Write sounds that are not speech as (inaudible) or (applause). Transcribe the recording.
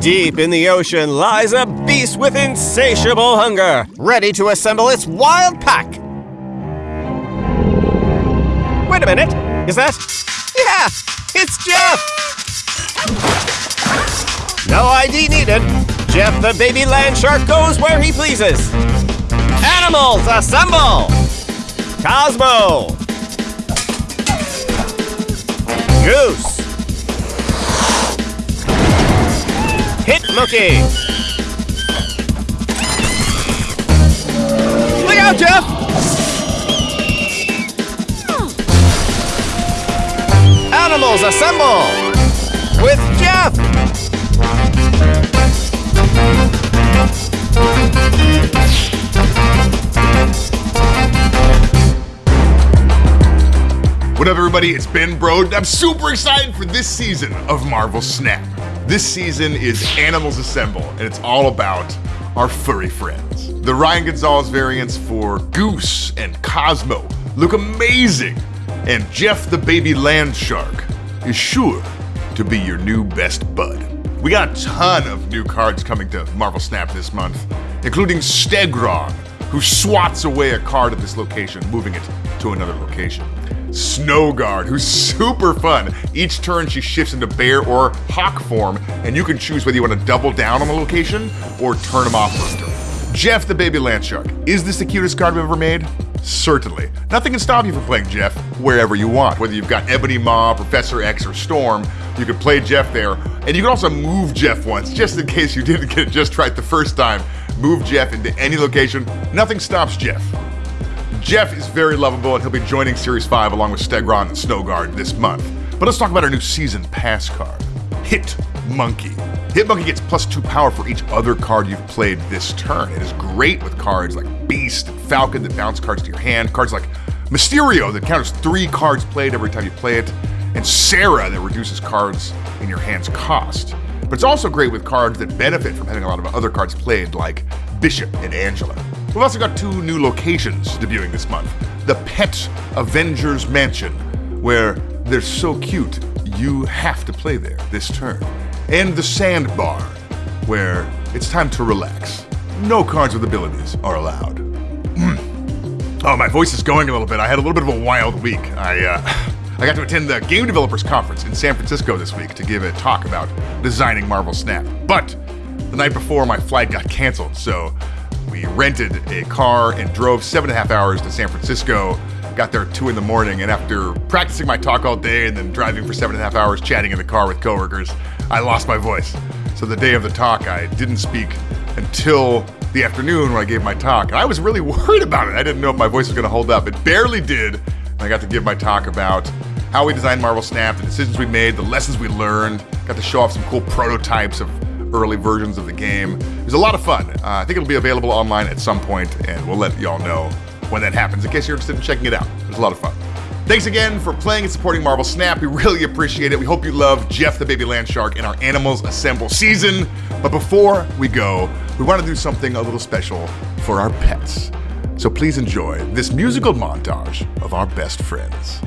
Deep in the ocean lies a beast with insatiable hunger, ready to assemble its wild pack. Wait a minute, is that? Yeah, it's Jeff! No ID needed. Jeff the baby land shark goes where he pleases. Animals, assemble! Cosmo! Goose! Hit Look out, Jeff! Animals, assemble! What up, everybody? It's Ben Brode. I'm super excited for this season of Marvel Snap. This season is Animals Assemble, and it's all about our furry friends. The Ryan Gonzalez variants for Goose and Cosmo look amazing, and Jeff the baby land shark is sure to be your new best bud. We got a ton of new cards coming to Marvel Snap this month, including Stegron, who swats away a card at this location, moving it to another location. Snowguard, who's super fun. Each turn she shifts into bear or hawk form, and you can choose whether you want to double down on the location or turn him off for. Jeff the baby land shark. Is this the cutest card we've ever made? Certainly. Nothing can stop you from playing Jeff wherever you want. Whether you've got Ebony Maw, Professor X, or Storm, you can play Jeff there. And you can also move Jeff once, just in case you didn't get it just right the first time. Move Jeff into any location. Nothing stops Jeff. Jeff is very lovable, and he'll be joining Series 5 along with Stegron and Snowguard this month. But let's talk about our new season pass card Hit Monkey. Hit Monkey gets plus two power for each other card you've played this turn. It is great with cards like Beast and Falcon that bounce cards to your hand, cards like Mysterio that counters three cards played every time you play it, and Sera that reduces cards in your hand's cost. But it's also great with cards that benefit from having a lot of other cards played, like Bishop and Angela. We've also got two new locations debuting this month the Pet Avengers Mansion, where they're so cute you have to play there this turn, and the Sandbar, where it's time to relax. No cards with abilities are allowed. Oh, my voice is going a little bit. I had a little bit of a wild week. I uh, (sighs) I got to attend the Game Developers Conference in San Francisco this week to give a talk about designing Marvel Snap. But the night before, my flight got canceled, so we rented a car and drove seven and a half hours to San Francisco. Got there at two in the morning, and after practicing my talk all day and then driving for seven and a half hours chatting in the car with coworkers, I lost my voice. So the day of the talk, I didn't speak until the afternoon when I gave my talk. And I was really (laughs) worried about it. I didn't know if my voice was going to hold up. It barely did. And I got to give my talk about how we designed Marvel Snap, the decisions we made, the lessons we learned. Got to show off some cool prototypes of early versions of the game. It was a lot of fun. Uh, I think it'll be available online at some point, and we'll let y'all know when that happens in case you're interested in checking it out. It was a lot of fun. Thanks again for playing and supporting Marvel Snap. We really appreciate it. We hope you love Jeff the Baby Land Shark in our Animals Assemble season. But before we go, we want to do something a little special for our pets. So please enjoy this musical montage of our best friends.